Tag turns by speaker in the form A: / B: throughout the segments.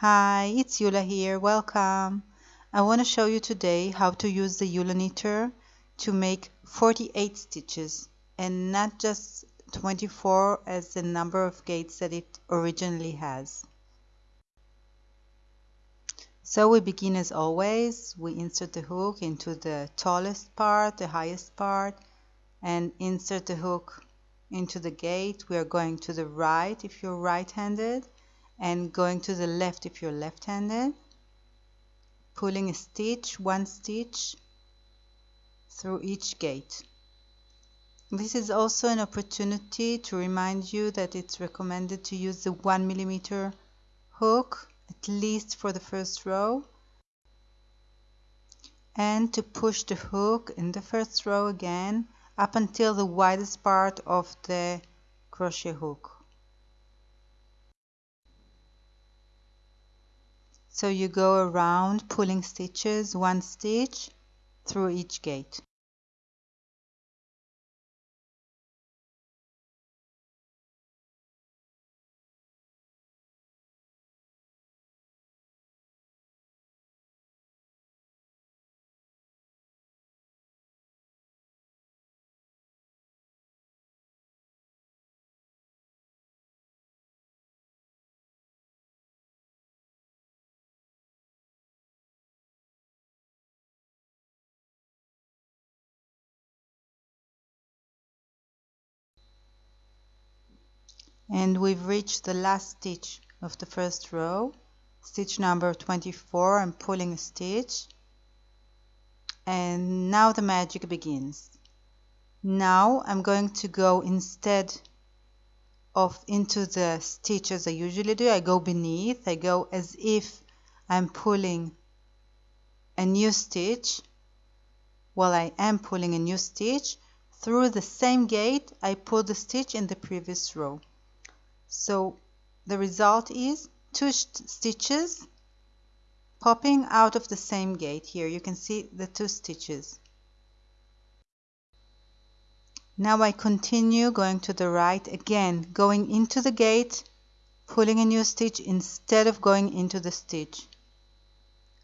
A: Hi, it's Yoola here, welcome. I want to show you today how to use the Yoola knitter to make 48 stitches and not just 24 as the number of gates that it originally has. So we begin as always, we insert the hook into the tallest part, the highest part, and insert the hook into the gate. We are going to the right if you're right-handed and going to the left if you're left-handed. Pulling a stitch one stitch through each gate. This is also an opportunity to remind you that it's recommended to use the one millimeter hook at least for the first row and to push the hook in the first row again up until the widest part of the crochet hook So you go around pulling stitches, one stitch through each gate. And we've reached the last stitch of the first row. Stitch number 24 I'm pulling a stitch. And now the magic begins. Now I'm going to go instead of into the stitch as I usually do I go beneath. I go as if I'm pulling a new stitch. While I am pulling a new stitch through the same gate I pull the stitch in the previous row so the result is two stitches popping out of the same gate here. You can see the two stitches. Now I continue going to the right again going into the gate pulling a new stitch instead of going into the stitch.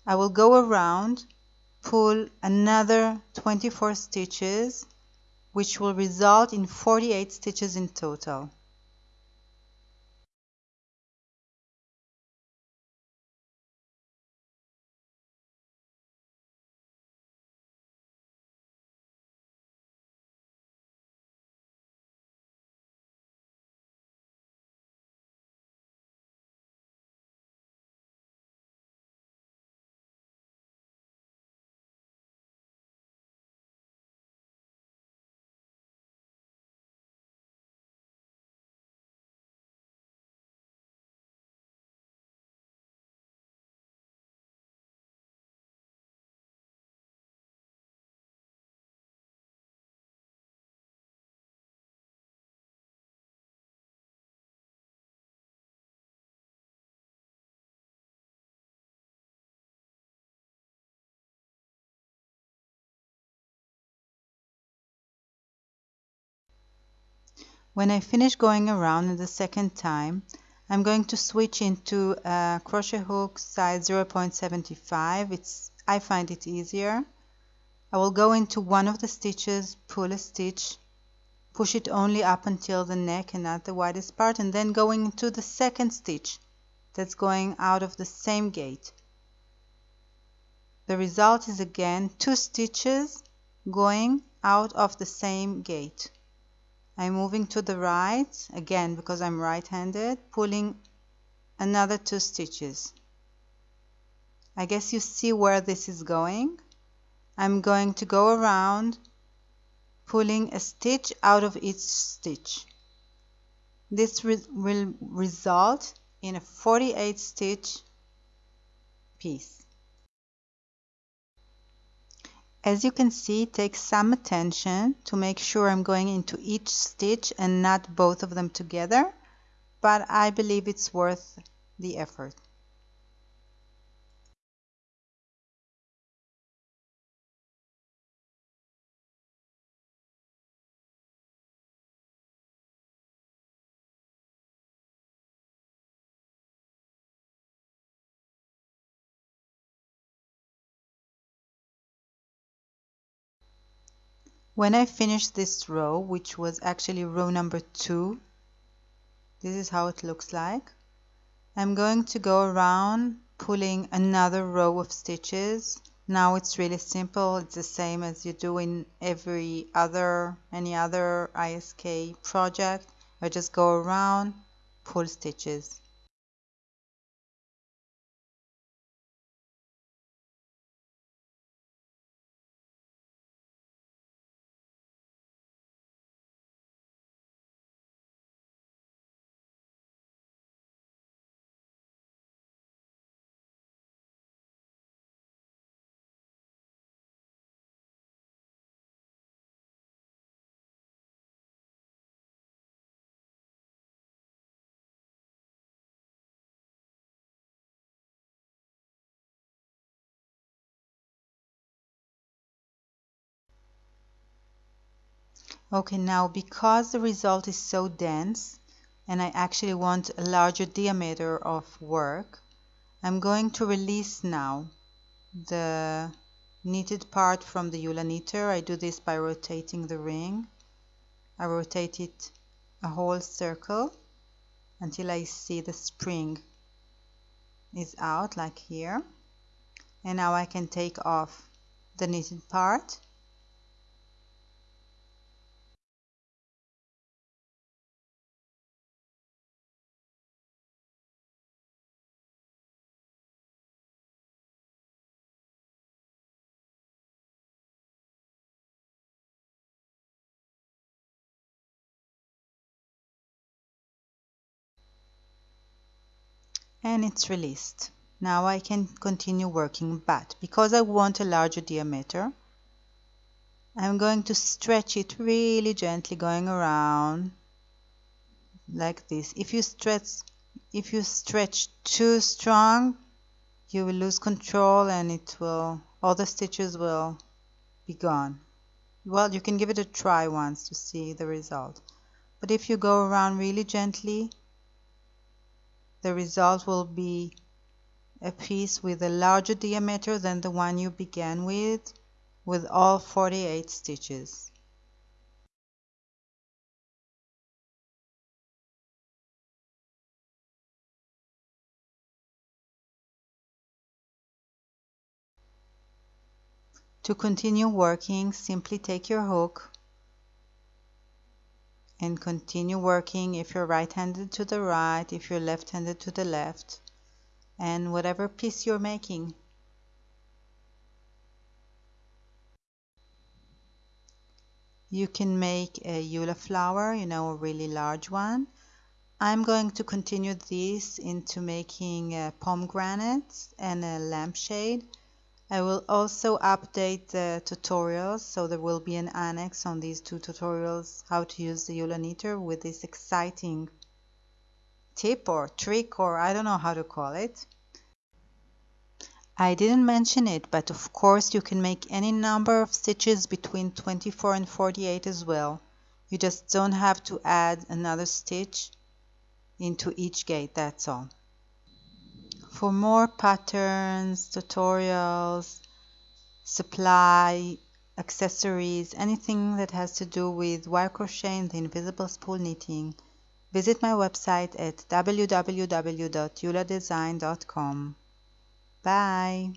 A: I will go around pull another 24 stitches which will result in 48 stitches in total When I finish going around the second time, I'm going to switch into a crochet hook size 0.75. It's I find it easier. I will go into one of the stitches, pull a stitch, push it only up until the neck and not the widest part, and then going into the second stitch that's going out of the same gate. The result is again two stitches going out of the same gate. I'm moving to the right again because I'm right-handed pulling another two stitches. I guess you see where this is going. I'm going to go around pulling a stitch out of each stitch. This re will result in a 48 stitch piece as you can see, it takes some attention to make sure I'm going into each stitch and not both of them together, but I believe it's worth the effort. When I finish this row which was actually row number two this is how it looks like. I'm going to go around pulling another row of stitches. Now it's really simple. It's the same as you do in every other any other ISK project. I just go around pull stitches Okay, now because the result is so dense and I actually want a larger diameter of work, I'm going to release now the knitted part from the Yoola knitter. I do this by rotating the ring. I rotate it a whole circle until I see the spring is out like here. And now I can take off the knitted part and it's released. Now I can continue working but because I want a larger diameter I'm going to stretch it really gently going around like this. If you stretch if you stretch too strong you will lose control and it will all the stitches will be gone. Well you can give it a try once to see the result. But if you go around really gently the result will be a piece with a larger diameter than the one you began with, with all 48 stitches. To continue working, simply take your hook and continue working if you're right-handed to the right, if you're left-handed to the left, and whatever piece you're making. You can make a Yoola flower, you know, a really large one. I'm going to continue this into making uh, pomegranates and a lampshade. I will also update the tutorials, so there will be an annex on these two tutorials how to use the Yoola knitter with this exciting tip or trick or I don't know how to call it. I didn't mention it, but of course you can make any number of stitches between 24 and 48 as well. You just don't have to add another stitch into each gate, that's all. For more patterns, tutorials, supply, accessories, anything that has to do with wire crochet and the invisible spool knitting, visit my website at www.yooladesign.com. Bye!